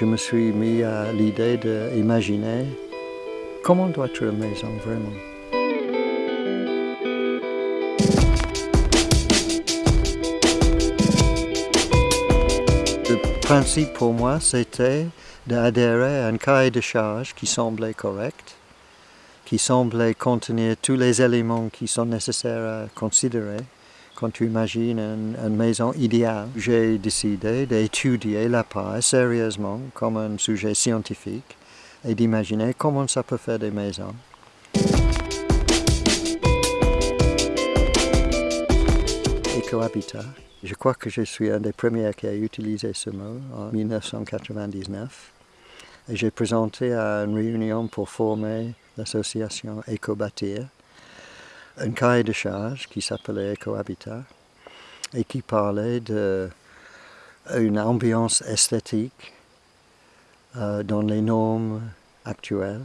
je me suis mis à l'idée d'imaginer comment doit être une maison vraiment. Le principe pour moi, c'était d'adhérer à un cahier de charge qui semblait correct, qui semblait contenir tous les éléments qui sont nécessaires à considérer quand tu imagines une, maison idéale. J'ai décidé d'étudier la paille sérieusement comme un sujet scientifique et d'imaginer comment ça peut faire des maisons. Écohabitat. Je crois que je suis un des premiers qui a utilisé ce mot en 1999. Et j'ai présenté à une réunion pour former l'association Éco-Bâtir un cahier de charge qui s'appelait Ecohabitat et qui parlait d'une ambiance esthétique euh, dans les normes actuelles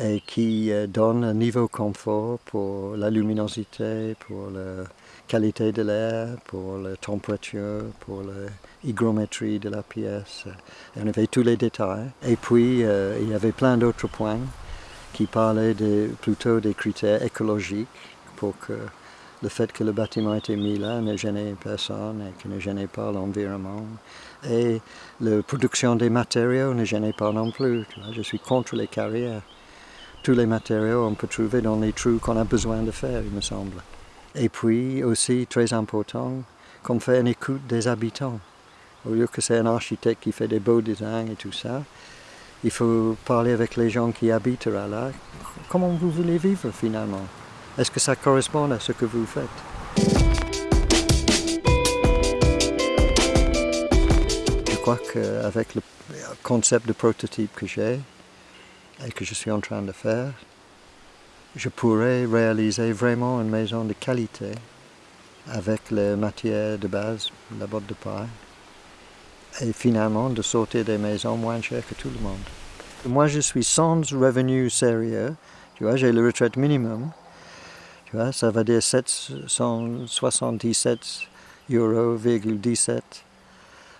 et qui euh, donne un niveau confort pour la luminosité, pour la qualité de l'air, pour la température, pour l'hygrométrie de la pièce. Et on avait tous les détails. Et puis, euh, il y avait plein d'autres points qui parlait plutôt des critères écologiques pour que le fait que le bâtiment était mis là ne gênait personne et que ne gênait pas l'environnement. Et la production des matériaux ne gênait pas non plus. je suis contre les carrières. Tous les matériaux on peut trouver dans les trous qu'on a besoin de faire, il me semble. Et puis aussi, très important, qu'on fait une écoute des habitants. Au lieu que c'est un architecte qui fait des beaux designs et tout ça, il faut parler avec les gens qui habitent là. Comment vous voulez vivre finalement? Est-ce que ça correspond à ce que vous faites? Je crois qu'avec le concept de prototype que j'ai et que je suis en train de faire, je pourrais réaliser vraiment une maison de qualité avec les matières de base, la botte de paille, et finalement de sortir des maisons moins chères que tout le monde. Moi, je suis sans revenu sérieux. Tu vois, j'ai le retraite minimum. Tu vois, ça va dire 777 euros, 17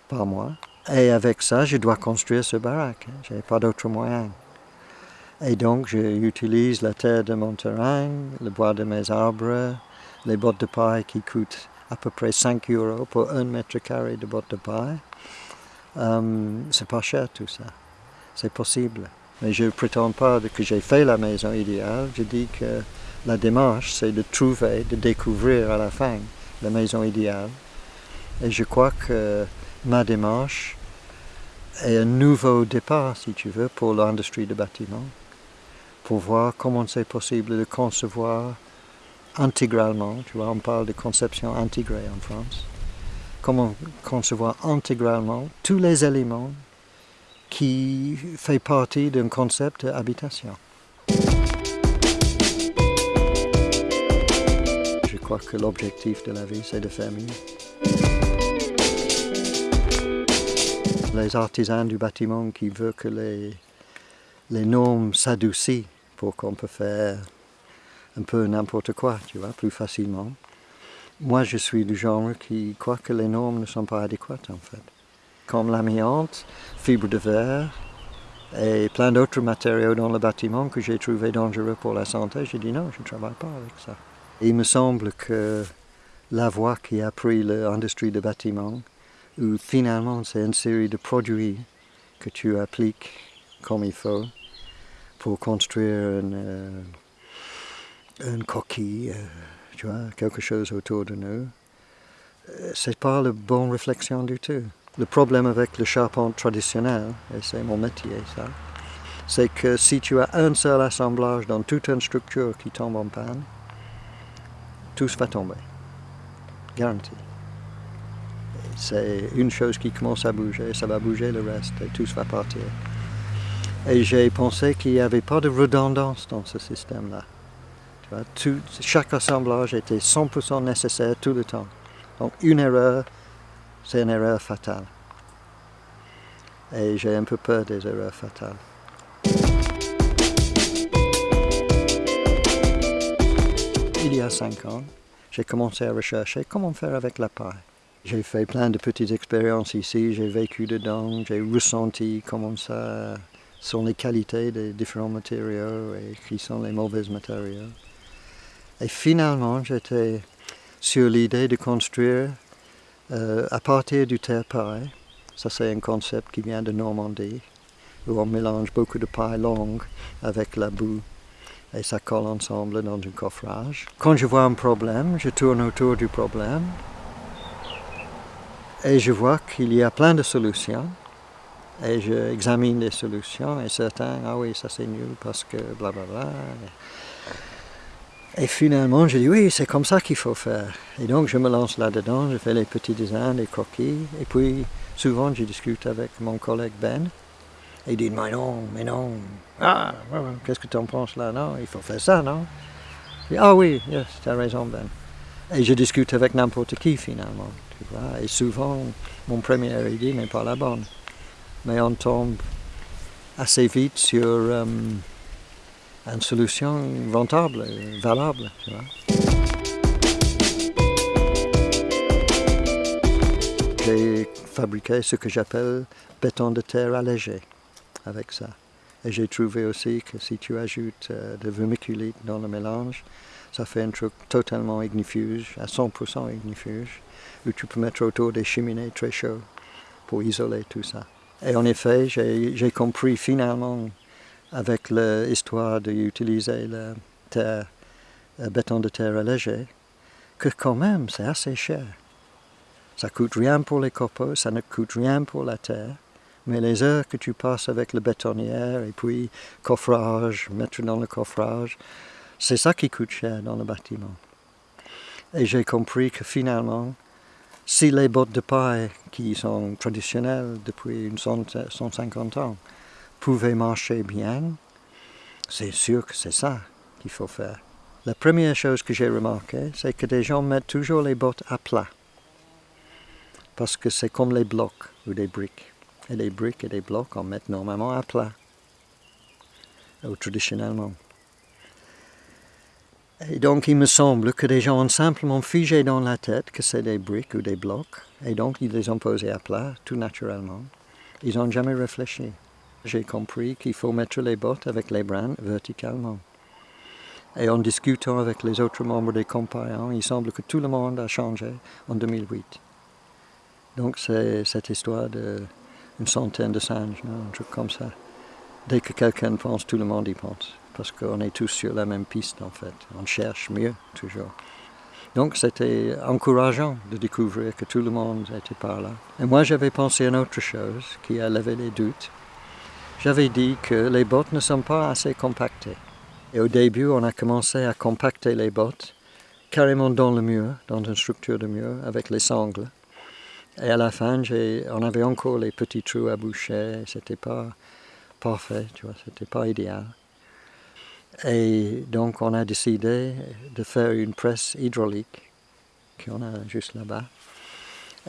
par mois. Et avec ça, je dois construire ce baraque. Je n'ai pas d'autre moyen. Et donc, j'utilise la terre de mon terrain, le bois de mes arbres, les bottes de paille qui coûtent à peu près 5 euros pour un mètre carré de bottes de paille. Euh, c'est pas cher tout ça, c'est possible. Mais je ne prétends pas que j'ai fait la maison idéale, je dis que la démarche c'est de trouver, de découvrir à la fin la maison idéale. Et je crois que ma démarche est un nouveau départ, si tu veux, pour l'industrie du bâtiment, pour voir comment c'est possible de concevoir intégralement, tu vois, on parle de conception intégrée en France, comment concevoir intégralement tous les éléments qui font partie d'un concept d'habitation. Je crois que l'objectif de la vie, c'est de faire mieux. Les artisans du bâtiment qui veulent que les, les normes s'adoucissent pour qu'on peut faire un peu n'importe quoi, tu vois, plus facilement. Moi, je suis du genre qui croit que les normes ne sont pas adéquates, en fait. Comme l'amiante, fibre de verre et plein d'autres matériaux dans le bâtiment que j'ai trouvé dangereux pour la santé, j'ai dit non, je ne travaille pas avec ça. il me semble que la voie qui a pris l'industrie du bâtiment, où finalement c'est une série de produits que tu appliques comme il faut pour construire une, euh, coquille. Quelque chose autour de nous, euh, c'est pas la bonne réflexion du tout. Le problème avec le charpente traditionnel, et c'est mon métier ça, c'est que si tu as un seul assemblage dans toute une structure qui tombe en panne, tout va tomber. Garanti. C'est une chose qui commence à bouger, ça va bouger le reste et tout va partir. Et j'ai pensé qu'il n'y avait pas de redondance dans ce système-là chaque assemblage était 100% nécessaire tout le temps. Donc une erreur, c'est une erreur fatale. Et j'ai un peu peur des erreurs fatales. Il y a cinq ans, j'ai commencé à rechercher comment faire avec la paille. J'ai fait plein de petites expériences ici, j'ai vécu dedans, j'ai ressenti comment ça sont les qualités des différents matériaux et qui sont les mauvais matériaux. Et finalement, j'étais sur l'idée de construire euh, à partir du terre pareil. Ça, c'est un concept qui vient de Normandie, où on mélange beaucoup de paille longue avec la boue et ça colle ensemble dans un coffrage. Quand je vois un problème, je tourne autour du problème et je vois qu'il y a plein de solutions et j'examine les solutions et certains, ah oui, ça c'est nul parce que blablabla. Bla, bla. Et finalement, je dis oui, c'est comme ça qu'il faut faire. Et donc je me lance là-dedans, je fais les petits dessins, les coquilles, et puis souvent je discute avec mon collègue Ben, et il dit mais non, mais non, ah, qu'est-ce que tu en penses là? Non, il faut faire ça, non? Dis, Ah oui, yes, tu as raison Ben. Et je discute avec n'importe qui finalement, tu vois, et souvent mon premier idée n'est pas la bonne. Mais on tombe assez vite sur... Euh, une solution rentable, valable. Tu vois. J'ai fabriqué ce que j'appelle béton de terre allégé avec ça. Et j'ai trouvé aussi que si tu ajoutes euh, de vermiculite dans le mélange, ça fait un truc totalement ignifuge, à 100% ignifuge, où tu peux mettre autour des cheminées très chaudes pour isoler tout ça. Et en effet, j'ai compris finalement avec l'histoire d'utiliser le le béton de terre allégé, que quand même c'est assez cher. Ça coûte rien pour les copeaux, ça ne coûte rien pour la terre, mais les heures que tu passes avec le bétonnière et puis coffrage, mettre dans le coffrage, c'est ça qui coûte cher dans le bâtiment. Et j'ai compris que finalement, si les bottes de paille qui sont traditionnelles depuis une 150 ans pouvaient marcher bien, c'est sûr que c'est ça qu'il faut faire. La première chose que j'ai remarqué, c'est que des gens mettent toujours les bottes à plat. Parce que c'est comme les blocs ou des briques. Et les briques et les blocs, on met normalement à plat. Ou traditionnellement. Et donc il me semble que des gens ont simplement figé dans la tête que c'est des briques ou des blocs. Et donc ils les ont posés à plat, tout naturellement. Ils n'ont jamais réfléchi j'ai compris qu'il faut mettre les bottes avec les brins verticalement. Et en discutant avec les autres membres des compagnons, il semble que tout le monde a changé en 2008. Donc c'est cette histoire d'une centaine de singes, un truc comme ça. Dès que quelqu'un pense, tout le monde y pense. Parce qu'on est tous sur la même piste en fait. On cherche mieux toujours. Donc c'était encourageant de découvrir que tout le monde était par là. Et moi j'avais pensé à une autre chose qui a levé les doutes j'avais dit que les bottes ne sont pas assez compactées. Et au début, on a commencé à compacter les bottes carrément dans le mur, dans une structure de mur, avec les sangles. Et à la fin, on avait encore les petits trous à boucher, c'était pas parfait, tu vois, c'était pas idéal. Et donc on a décidé de faire une presse hydraulique, qu'on a juste là-bas,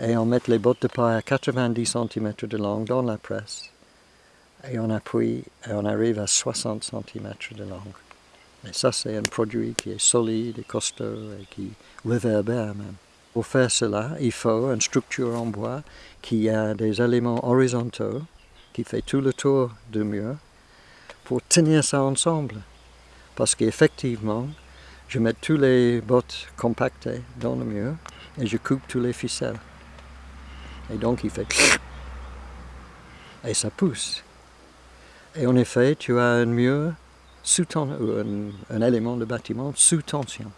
et on met les bottes de paille à 90 cm de long dans la presse et on appuie et on arrive à 60 cm de longue. Et ça, c'est un produit qui est solide et costaud et qui réverbère même. Pour faire cela, il faut une structure en bois qui a des éléments horizontaux qui fait tout le tour du mur pour tenir ça ensemble. Parce qu'effectivement, je mets tous les bottes compactées dans le mur et je coupe tous les ficelles. Et donc il fait et ça pousse. Et en effet, tu as un mur sous un, un élément de bâtiment sous tension.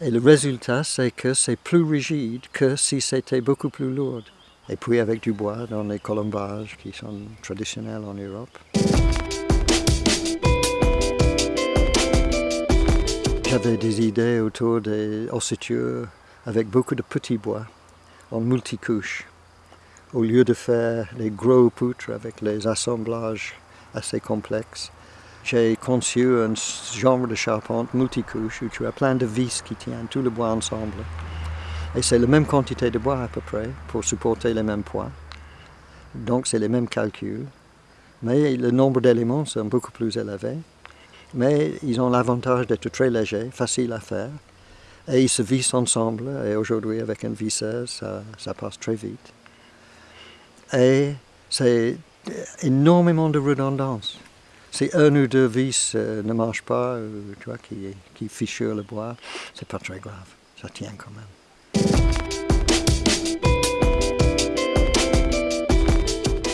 Et le résultat, c'est que c'est plus rigide que si c'était beaucoup plus lourd. Et puis avec du bois dans les colombages qui sont traditionnels en Europe. J'avais des idées autour des ossitures avec beaucoup de petits bois en multicouches au lieu de faire les gros poutres avec les assemblages assez complexes, j'ai conçu un genre de charpente multicouche où tu as plein de vis qui tiennent tout le bois ensemble. Et c'est la même quantité de bois à peu près pour supporter les mêmes poids. Donc c'est les mêmes calculs. Mais le nombre d'éléments sont beaucoup plus élevé. Mais ils ont l'avantage d'être très légers, faciles à faire. Et ils se vissent ensemble, et aujourd'hui avec une visseuse, ça passe très vite. Et c'est énormément de redondance. Si un ou deux vis euh, ne marchent pas, euh, tu vois, qui, qui le bois, c'est pas très grave, ça tient quand même.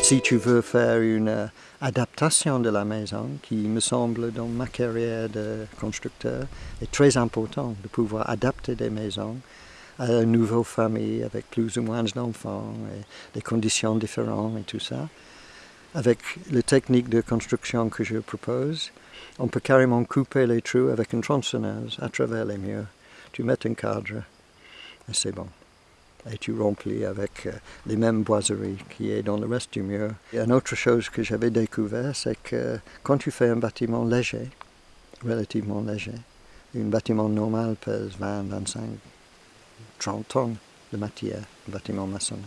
Si tu veux faire une euh, adaptation de la maison, qui me semble dans ma carrière de constructeur est très important, de pouvoir adapter des maisons à une nouvelle famille avec plus ou moins d'enfants, et des conditions différentes et tout ça. Avec les techniques de construction que je propose, on peut carrément couper les trous avec une tronçonneuse à travers les murs. Tu mets un cadre et c'est bon et tu remplis avec euh, les mêmes boiseries qui est dans le reste du mur. Et une autre chose que j'avais découvert, c'est que quand tu fais un bâtiment léger, relativement léger, un bâtiment normal pèse 20, 25, 30 tonnes de matière, un bâtiment maçonné.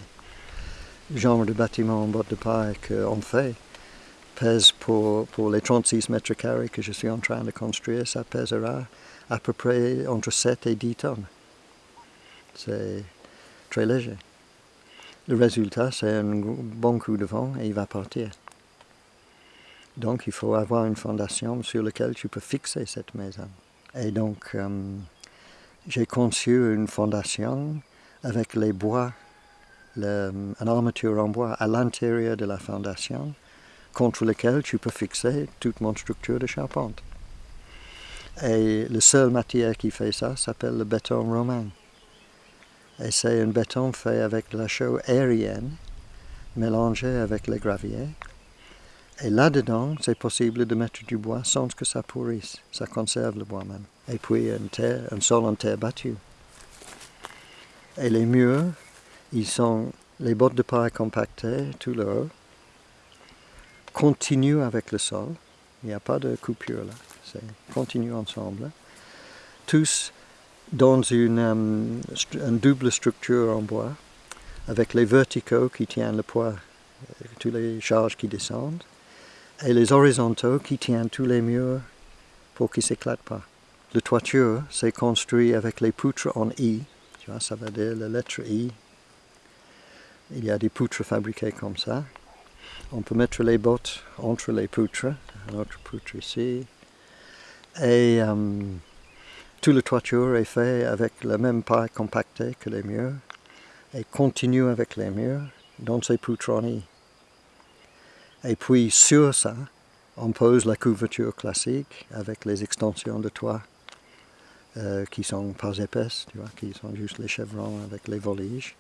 Le genre de bâtiment en boîte de paille qu'on fait pèse pour, pour les 36 mètres carrés que je suis en train de construire, ça pèsera à peu près entre 7 et 10 tonnes. C'est très léger. Le résultat, c'est un bon coup de vent et il va partir. Donc il faut avoir une fondation sur laquelle tu peux fixer cette maison. Et donc euh, j'ai conçu une fondation avec les bois, une armature en bois à l'intérieur de la fondation contre laquelle tu peux fixer toute mon structure de charpente. Et la seule matière qui fait ça s'appelle le béton romain. Et c'est un béton fait avec la chaux aérienne mélangée avec les graviers. Et là-dedans, c'est possible de mettre du bois sans que ça pourrisse. Ça conserve le bois même. Et puis un, terre, un sol en terre battue. Et les murs, ils sont les bottes de paille compactées tout le haut, continuent avec le sol. Il n'y a pas de coupure là. C'est continue ensemble. Tous dans une, euh, double structure en bois, avec les verticaux qui tiennent le poids, euh, toutes les charges qui descendent, et les horizontaux qui tiennent tous les murs pour qu'ils ne s'éclatent pas. Le toiture, c'est construit avec les poutres en I, tu vois, ça veut dire la lettre I. Il y a des poutres fabriquées comme ça. On peut mettre les bottes entre les poutres, une autre poutre ici. Et euh, tout le toiture est fait avec la même paille compactée que les murs et continue avec les murs dans ces poutronnies. Et puis sur ça, on pose la couverture classique avec les extensions de toit euh, qui sont pas épaisses, tu vois, qui sont juste les chevrons avec les voliges.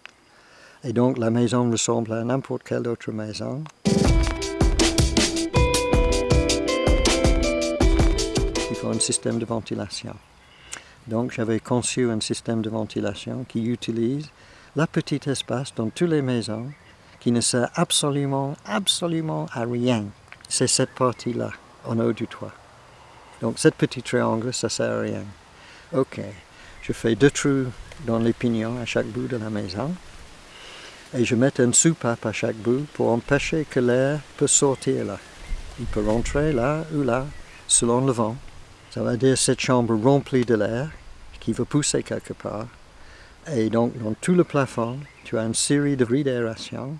Et donc la maison ressemble à n'importe quelle autre maison. Il faut un système de ventilation. Donc j'avais conçu un système de ventilation qui utilise la petite espace dans toutes les maisons qui ne sert absolument, absolument à rien. C'est cette partie-là, en haut du toit. Donc cette petit triangle, ça sert à rien. Ok, je fais deux trous dans les pignons à chaque bout de la maison et je mets une soupape à chaque bout pour empêcher que l'air peut sortir là. Il peut rentrer là ou là, selon le vent. Ça veut dire cette chambre remplie de l'air qui veut pousser quelque part. Et donc, dans tout le plafond, tu as une série de grilles d'aération.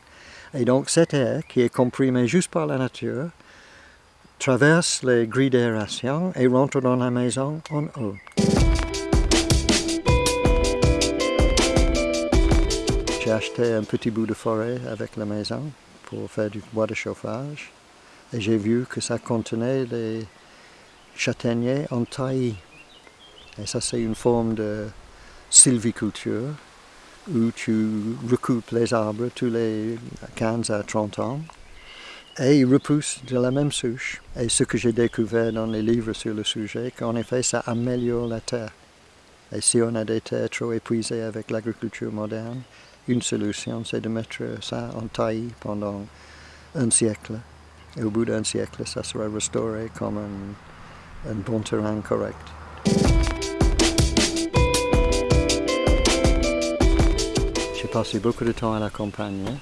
Et donc, cet air qui est comprimé juste par la nature traverse les grilles d'aération et rentre dans la maison en haut. J'ai acheté un petit bout de forêt avec la maison pour faire du bois de chauffage. Et j'ai vu que ça contenait des châtaigniers en taille. Et ça, c'est une forme de sylviculture où tu recoupes les arbres tous les 15 à 30 ans et ils repoussent de la même souche. Et ce que j'ai découvert dans les livres sur le sujet, qu'en effet, ça améliore la terre. Et si on a des terres trop épuisées avec l'agriculture moderne, une solution, c'est de mettre ça en taille pendant un siècle. Et au bout d'un siècle, ça sera restauré comme un, un bon terrain correct. J'ai passé beaucoup de temps à la campagne,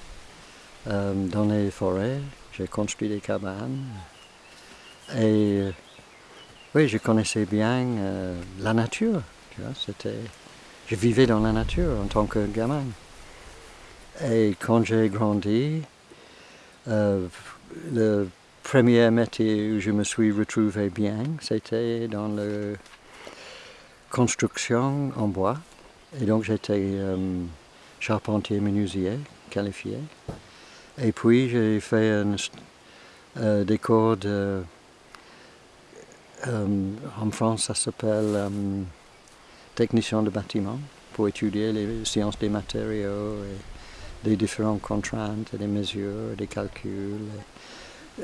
euh, dans les forêts. J'ai construit des cabanes. Et oui, je connaissais bien euh, la nature. C'était je vivais dans la nature en tant que gamin. Et quand j'ai grandi, euh, le premier métier où je me suis retrouvé bien, c'était dans la construction en bois. Et donc j'étais euh, charpentier menuisier qualifié. Et puis j'ai fait un, euh, des cours de... en France, ça s'appelle technicien de bâtiment pour étudier les sciences des matériaux des différentes contraintes, des mesures, des calculs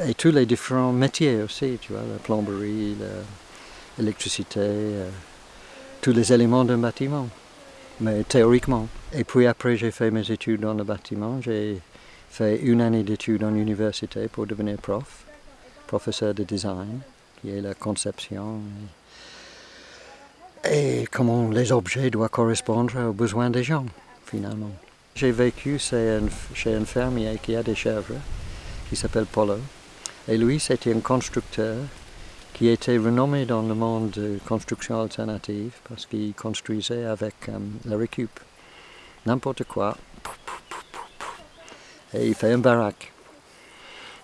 et, tous les différents métiers aussi, tu vois, la plomberie, l'électricité, euh, tous les éléments d'un bâtiment, mais théoriquement. Et puis après j'ai fait mes études dans le bâtiment, j'ai fait une année d'études en université pour devenir prof, professeur de design, qui est la conception et comment les objets doivent correspondre aux besoins des gens, finalement. J'ai vécu chez un, fermier qui a des chèvres, qui s'appelle Polo. Et lui, c'était un constructeur qui était renommé dans le monde de construction alternative parce qu'il construisait avec euh, la récup. N'importe quoi. Et il fait un baraque.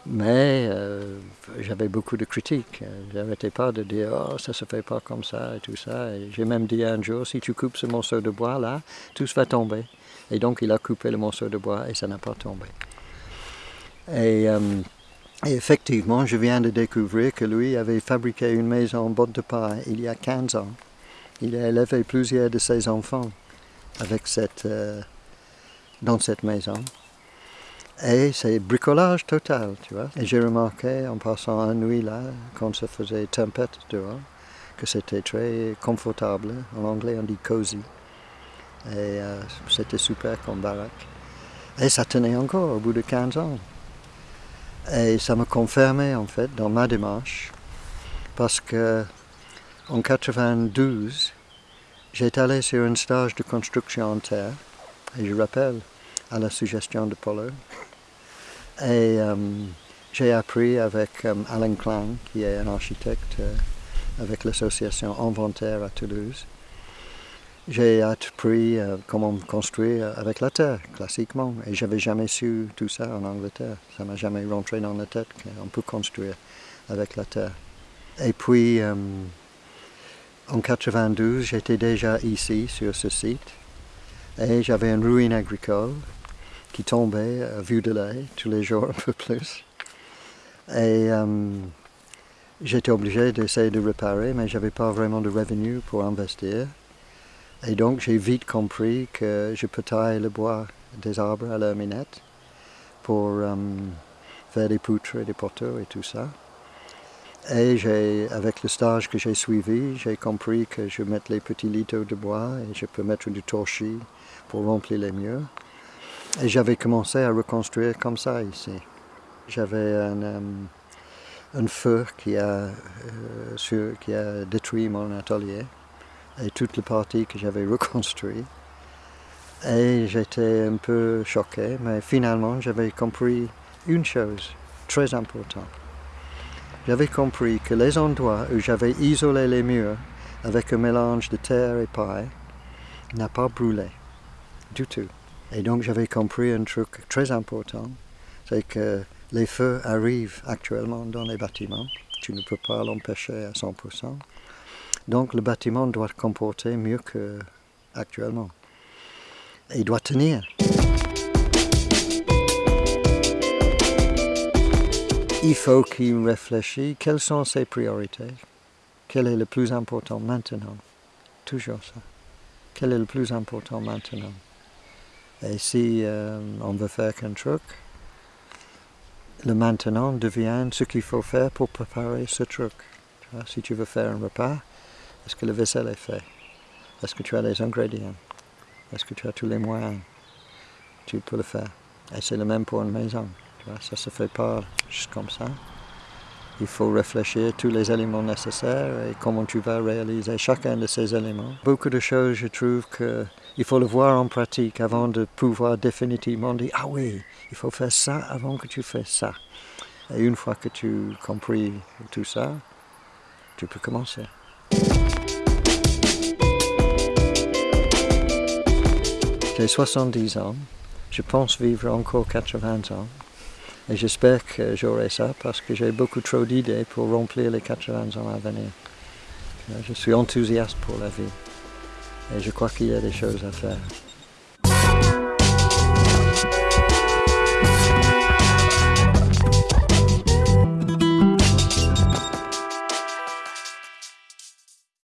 Mais euh, j'avais beaucoup de critiques. J'arrêtais pas de dire oh ça se fait pas comme ça et tout ça. j'ai même dit un jour si tu coupes ce morceau de bois là, tout va tomber. Et donc il a coupé le morceau de bois et ça n'a pas tombé. Et, euh, effectivement, je viens de découvrir que lui avait fabriqué une maison en botte de paille il y a 15 ans. Il a élevé plusieurs de ses enfants avec cette, euh, dans cette maison. Et c'est bricolage total, tu vois. Et j'ai remarqué en passant la nuit là, quand ça faisait tempête dehors, que c'était très confortable. En anglais, on dit cozy. Et euh, c'était super comme baraque. Et ça tenait encore au bout de 15 ans. Et ça me confirmait en fait dans ma démarche, parce que en 92, j'étais allé sur un stage de construction en terre, et je rappelle à la suggestion de Paulo, et euh, j'ai appris avec euh, Alain Klein, qui est un architecte avec l'association Inventaire à Toulouse. J'ai appris comment construire avec la terre, classiquement. Et j'avais jamais su tout ça en Angleterre. Ça m'a jamais rentré dans la tête qu'on peut construire avec la terre. Et puis, en 92, j'étais déjà ici, sur ce site. Et j'avais une ruine agricole qui tombait à vue de l'œil tous les jours un peu plus. Et euh, j'étais obligé d'essayer de réparer, mais je n'avais pas vraiment de revenus pour investir. Et donc j'ai vite compris que je peux tailler le bois des arbres à la minette pour euh, faire des poutres et des poteaux et tout ça. Et avec le stage que j'ai suivi, j'ai compris que je mets les petits litres de bois et je peux mettre du torchis pour remplir les murs. Et j'avais commencé à reconstruire comme ça ici. J'avais un, euh, feu qui a, euh, qui a détruit mon atelier et toute la partie que j'avais reconstruite. Et j'étais un peu choqué, mais finalement j'avais compris une chose très importante. J'avais compris que les endroits où j'avais isolé les murs avec un mélange de terre et paille n'a pas brûlé du tout. Et donc j'avais compris un truc très important, c'est que les feux arrivent actuellement dans les bâtiments. Tu ne peux pas l'empêcher à 100%. Donc le bâtiment doit comporter mieux qu'actuellement. Il doit tenir. Il faut qu'il réfléchisse quelles sont ses priorités? Quel est le plus important maintenant? Toujours ça. Quel est le plus important maintenant? Et si euh, on veut faire qu'un truc, le maintenant devient ce qu'il faut faire pour préparer ce truc. si tu veux faire un repas, est-ce que le vaisselle est fait? Est-ce que tu as les ingrédients? Est-ce que tu as tous les moyens? Tu peux le faire. Et c'est le même pour une maison. Ça ne se fait pas juste comme ça. Il faut réfléchir tous les éléments nécessaires et comment tu vas réaliser chacun de ces éléments. Beaucoup de choses, je trouve qu'il faut le voir en pratique avant de pouvoir définitivement dire Ah oui, il faut faire ça avant que tu fasses ça. Et une fois que tu as compris tout ça, tu peux commencer. J'ai 70 ans, je pense vivre encore 80 ans. Et j'espère que j'aurai ça parce que j'ai beaucoup trop d'idées pour remplir les 80 ans à venir. Je suis enthousiaste pour la vie et je crois qu'il y a des choses à faire.